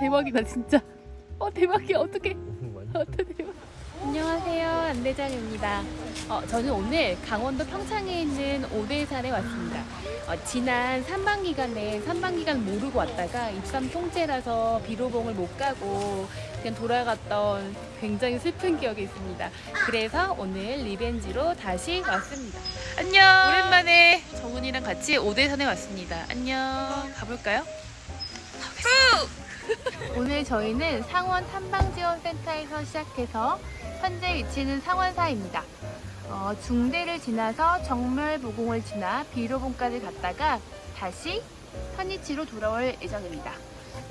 대박이다 진짜. 어 대박이야 어떡해. 어떡해 대박. 안녕하세요 안대장입니다. 어, 저는 오늘 강원도 평창에 있는 오대산에 왔습니다. 어, 지난 산방 기간에 산방 기간 모르고 왔다가 입산 통째라서 비로봉을 못 가고 그냥 돌아갔던 굉장히 슬픈 기억이 있습니다. 그래서 오늘 리벤지로 다시 왔습니다. 안녕. 오랜만에 정훈이랑 같이 오대산에 왔습니다. 안녕. 가볼까요? 오늘 저희는 상원 탐방지원센터에서 시작해서 현재 위치는 상원사입니다. 어, 중대를 지나서 정멸보공을 지나 비로봉까지 갔다가 다시 선이치로 돌아올 예정입니다.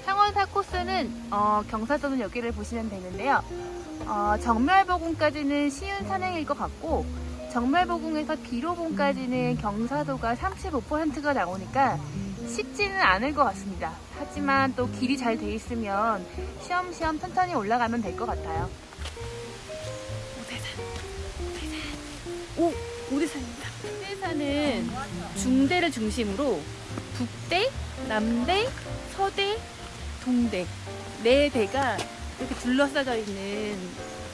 상원사 코스는 어, 경사도는 여기를 보시면 되는데요. 어, 정멸보공까지는 쉬운 산행일 것 같고 정멸보공에서 비로봉까지는 경사도가 35%가 나오니까 쉽지는 않을 것 같습니다. 하지만 또 길이 잘 돼 있으면 쉬엄쉬엄 천천히 올라가면 될 것 같아요. 오, 오대산입니다. 오대산은 중대를 중심으로 북대, 남대, 서대, 동대 네 대가 이렇게 둘러싸여 있는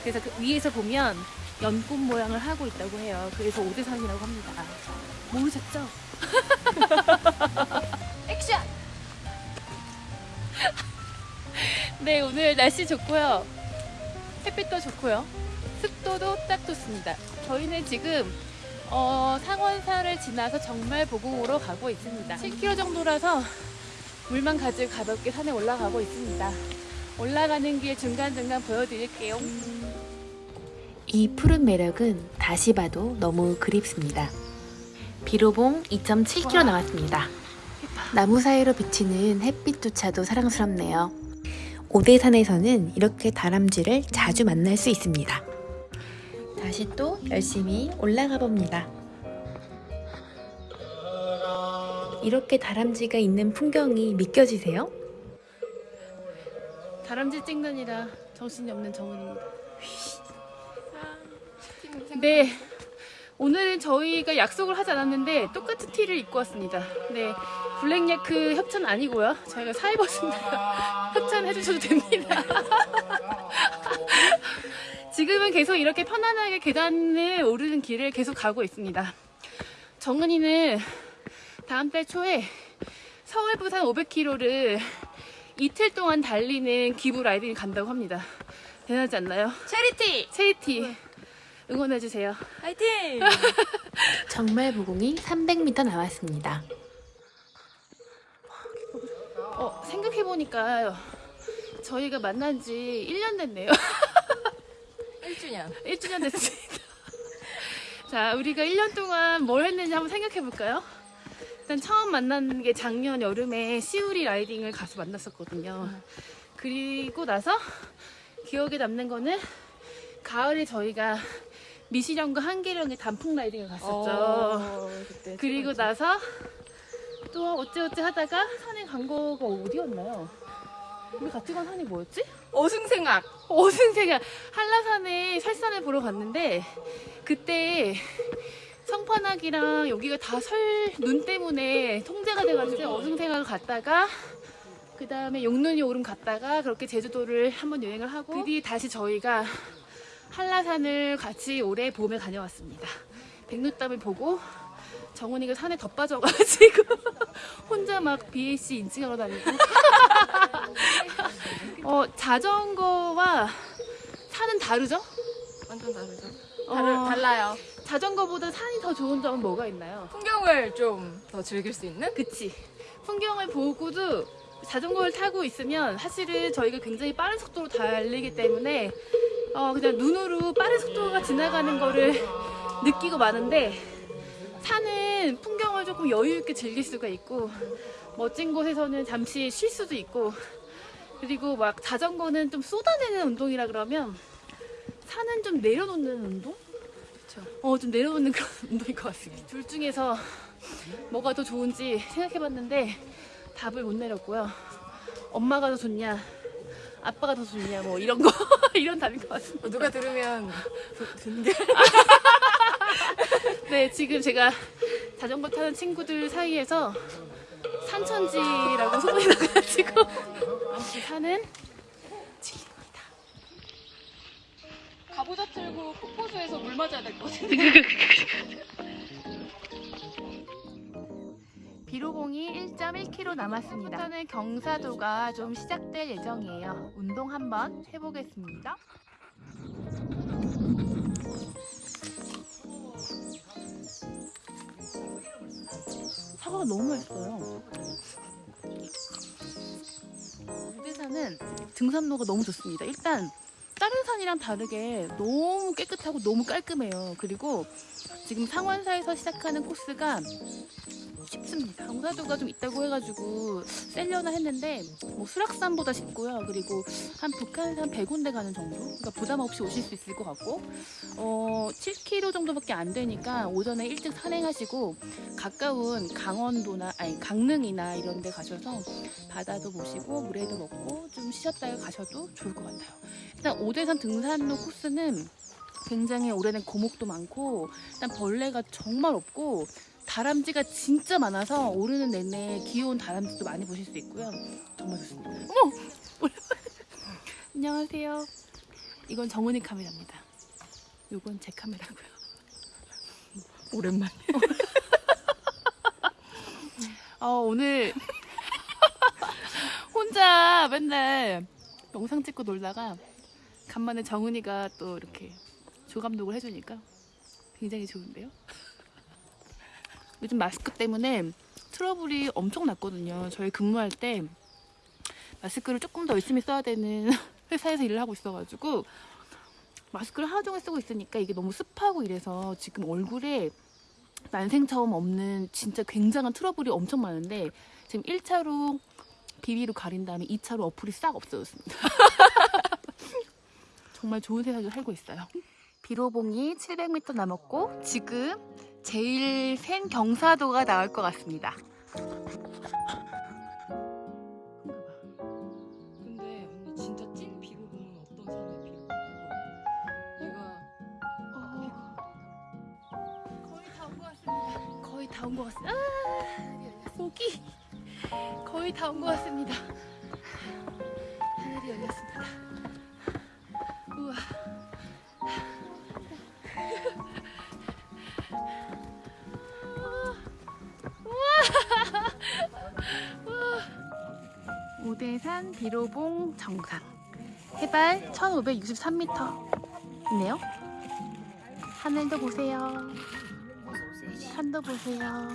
그래서 그 위에서 보면 연꽃 모양을 하고 있다고 해요. 그래서 오대산이라고 합니다. 모르셨죠? 액션! 네, 오늘 날씨 좋고요. 햇빛도 좋고요. 습도도 딱 좋습니다. 저희는 지금 어, 상원사를 지나서 정말 보궁으로 가고 있습니다. 7km 정도라서 물만 가지고 가볍게 산에 올라가고 있습니다. 올라가는 길 중간중간 보여드릴게요. 이 푸른 매력은 다시 봐도 너무 그립습니다. 비로봉 2.7km 남았습니다. 나무 사이로 비치는 햇빛조차도 사랑스럽네요. 오대산에서는 이렇게 다람쥐를 자주 만날 수 있습니다. 다시 또 열심히 올라가 봅니다. 이렇게 다람쥐가 있는 풍경이 믿겨지세요? 다람쥐 찍느니라 정신이 없는 정은입니다. 네, 오늘은 저희가 약속을 하지 않았는데 똑같은 티를 입고 왔습니다. 네, 블랙야크 협찬 아니고요. 저희가 사 입었습니다. 협찬 해주셔도 됩니다. 지금은 계속 이렇게 편안하게 계단을 오르는 길을 계속 가고 있습니다. 정은이는 다음 달 초에 서울 부산 500km를 이틀 동안 달리는 기부 라이딩을 간다고 합니다. 대단하지 않나요? 체리티! 체리티 응원해주세요. 화이팅! 정말 무공이 300m 남았습니다. 어, 생각해보니까 저희가 만난 지 1년 됐네요. 1주년. 1주년 됐습니다. 자, 우리가 1년 동안 뭘 했는지 한번 생각해 볼까요? 일단 처음 만난 게 작년 여름에 시우리 라이딩을 가서 만났었거든요. 그리고 나서 기억에 남는 거는 가을에 저희가 미시령과 한계령의 단풍 라이딩을 갔었죠. 어, 그때 그리고 나서 또 어찌어찌 하다가 산에 간 거가 어디였나요? 우리 같이 간 산이 뭐였지? 어승생악. 어승생아 한라산에 설산을 보러 갔는데 그때 성판악이랑 여기가 다 설 눈 때문에 통제가 돼가지고 어승생악을 갔다가 그 다음에 용눈이 오름 갔다가 그렇게 제주도를 한번 여행을 하고 그 뒤에 다시 저희가 한라산을 같이 올해 봄에 다녀왔습니다. 백록담을 보고 정훈이가 산에 더 빠져가지고 혼자 막 BAC 인증하러 다니고 어, 자전거와 산은 다르죠? 완전 다르죠. 어, 다르, 달라요. 자전거보다 산이 더 좋은 점은 뭐가 있나요? 풍경을 좀 더 즐길 수 있는? 그치 풍경을 보고도 자전거를 타고 있으면 사실은 저희가 굉장히 빠른 속도로 달리기 때문에 어, 그냥 눈으로 빠른 속도가 지나가는 거를 느끼고 마는데 산은 풍경을 조금 여유 있게 즐길 수가 있고 멋진 곳에서는 잠시 쉴 수도 있고 그리고 막 자전거는 좀 쏟아내는 운동이라 그러면 산은 좀 내려놓는 운동? 어, 좀 내려놓는 그런 운동일 것 같습니다. 둘 중에서 뭐가 더 좋은지 생각해봤는데 답을 못 내렸고요. 엄마가 더 좋냐, 아빠가 더 좋냐 뭐 이런 거 이런 답인 것 같습니다. 어, 누가 들으면 든게 네 지금 제가 자전거 타는 친구들 사이에서 산천지라고 소문이 나가지고 아무튼 산은 진리입니다. 가보자 틀고 폭포수에서 물 맞아야 될 것 같은데. 비로봉이 1.1km 남았습니다. 저는 경사도가 좀 시작될 예정이에요. 운동 한번 해보겠습니다. 사과가 너무 맛있어요. 우대산은 등산로가 너무 좋습니다. 일단 다른 산이랑 다르게 너무 깨끗하고 너무 깔끔해요. 그리고 지금 상원사에서 시작하는 코스가 쉽습니다. 경사도가 좀 있다고 해가지고 셀려나 했는데 뭐 수락산보다 쉽고요. 그리고 한 북한산 100군데 가는 정도? 그러니까 부담 없이 오실 수 있을 것 같고 어 7km 정도밖에 안 되니까 오전에 일찍 산행하시고 가까운 강원도나 아니 강릉이나 이런 데 가셔서 바다도 보시고 물에도 먹고 좀 쉬셨다가 가셔도 좋을 것 같아요. 일단 오대산 등산로 코스는 굉장히 오래된 고목도 많고 일단 벌레가 정말 없고 다람쥐가 진짜 많아서 오르는 내내 귀여운 다람쥐도 많이 보실 수 있고요. 정말 좋습니다. 어머! 안녕하세요. 이건 정은이 카메라입니다. 이건 제 카메라고요. 오랜만에. 어, 오늘 혼자 맨날 영상 찍고 놀다가 간만에 정은이가 또 이렇게 조감독을 해주니까 굉장히 좋은데요? 요즘 마스크 때문에 트러블이 엄청 났거든요. 저희 근무할 때 마스크를 조금 더 열심히 써야 되는 회사에서 일을 하고 있어가지고 마스크를 하루 종일 쓰고 있으니까 이게 너무 습하고 이래서 지금 얼굴에 난생 처음 없는 진짜 굉장한 트러블이 엄청 많은데 지금 1차로 비비로 가린 다음에 2차로 어플이 싹 없어졌습니다. 정말 좋은 세상에 살고 있어요. 비로봉이 700m 남았고 지금 제일 센 경사도가 나올 것 같습니다. 근데 언니 진짜 찐 비로봉은 어떤 사람의 비로봉? 얘가 거의 다온것 같습니다. 거의 다온것 같습니다. 아, 목이 거의 다 온 것 같습니다. 하늘이 열렸습니다. 오대산 비로봉 정상 해발 1563m이네요. 하늘도 보세요. 산도 보세요.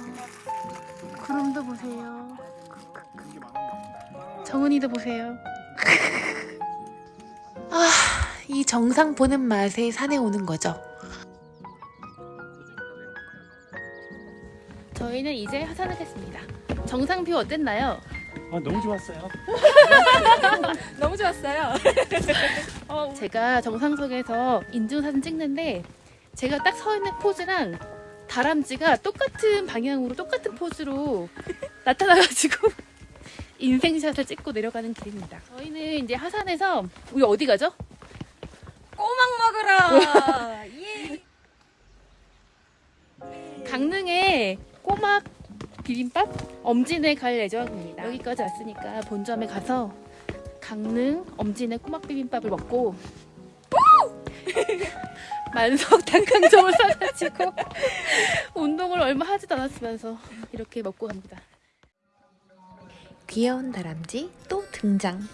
구름도 보세요. 정은이도 보세요. 아, 이 정상 보는 맛에 산에 오는 거죠. 저희는 이제 하산하겠습니다. 정상 view 어땠나요? 아, 너무 좋았어요. 너무 좋았어요. 제가 정상석에서 인증사진 찍는데 제가 딱 서 있는 포즈랑 다람쥐가 똑같은 방향으로 똑같은 포즈로 나타나가지고 인생샷을 찍고 내려가는 길입니다. 저희는 이제 하산해서 우리 어디 가죠? 꼬막 먹으러. 예. 강릉에 꼬막 비빔밥 엄진에 갈 예정입니다. 여기까지 왔으니까 본점에 가서 강릉 엄진의 꼬막 비빔밥을 먹고 만석 닭강정을 사가지고 운동을 얼마 하지도 않았으면서 이렇게 먹고 갑니다. 귀여운 다람쥐 또 등장.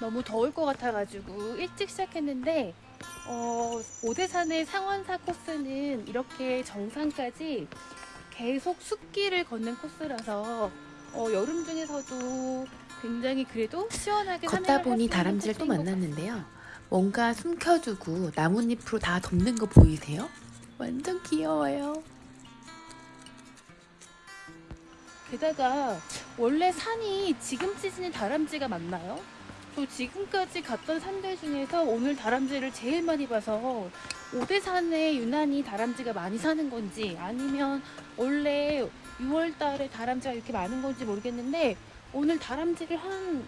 너무 더울 것 같아가지고 일찍 시작했는데 어, 오대산의 상원사 코스는 이렇게 정상까지 계속 숲길을 걷는 코스라서 어, 여름 중에서도 굉장히 그래도 시원하게 걷다 보니 다람쥐를 또 만났는데요. 뭔가 숨겨두고 나뭇잎으로 다 덮는 거 보이세요? 완전 귀여워요. 게다가 원래 산이 지금 시즌에 다람쥐가 많나요? 저 지금까지 갔던 산들 중에서 오늘 다람쥐를 제일 많이 봐서 오대산에 유난히 다람쥐가 많이 사는 건지 아니면 원래 6월 달에 다람쥐가 이렇게 많은 건지 모르겠는데 오늘 다람쥐를 한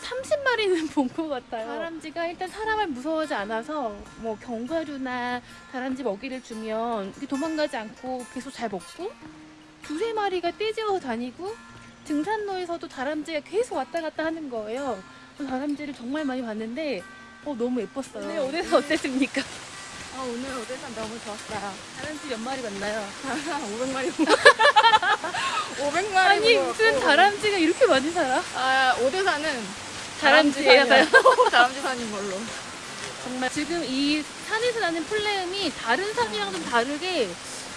30마리는 본 것 같아요. 다람쥐가 일단 사람을 무서워하지 않아서 뭐 견과류나 다람쥐 먹이를 주면 도망가지 않고 계속 잘 먹고 두세 마리가 떼지어 다니고 등산로에서도 다람쥐가 계속 왔다 갔다 하는 거예요. 그래서 다람쥐를 정말 많이 봤는데 어, 너무 예뻤어요. 오늘 오대산 어땠습니까? 아 오늘 오대산 너무 좋았어요. 다람쥐 몇 마리 만나요? 500마리 500마리 아니 무슨 다람쥐가 이렇게 많이 살아? 아 오대산은 다람쥐예요. 다람쥐 산인 걸로. 정말 지금 이 산에서 나는 플레음이 다른 산이랑 좀 다르게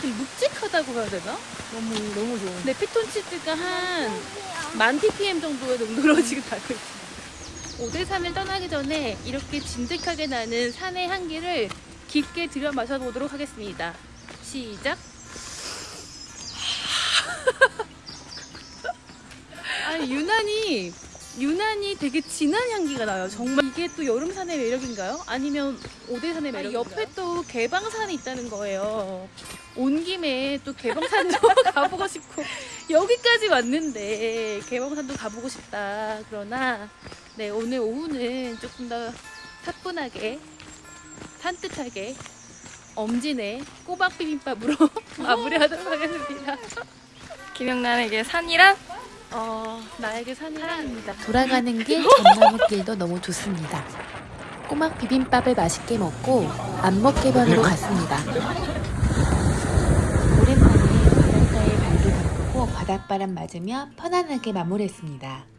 좀 묵직하다고 해야 되나? 너무 너무 좋은. 근데 피톤치드가 한 만 ppm 정도의 농도로 지금 달고 있습니다. 오대산을 떠나기 전에 이렇게 진득하게 나는 산의 향기를 깊게 들여 마셔보도록 하겠습니다. 시작. 아니 유난히 유난히 되게 진한 향기가 나요. 정말 이게 또 여름산의 매력인가요? 아니면 오대산의 매력? 옆에 또 개방산이 있다는 거예요. 온 김에 또 개방산도 가보고 싶고 여기까지 왔는데 개방산도 가보고 싶다. 그러나 네 오늘 오후는 조금 더 사뿐하게 산뜻하게 엄진의 꼬박 비빔밥으로 마무리하도록 하겠습니다. 김영란에게 산이란? 어 나에게 산이 사랑입니다. 돌아가는 길 전나무길도 너무 좋습니다. 꼬막 비빔밥을 맛있게 먹고 안먹개변으로 갔습니다. 오랜만에 바닷가에 발도 담고 바닷바람 맞으며 편안하게 마무리했습니다.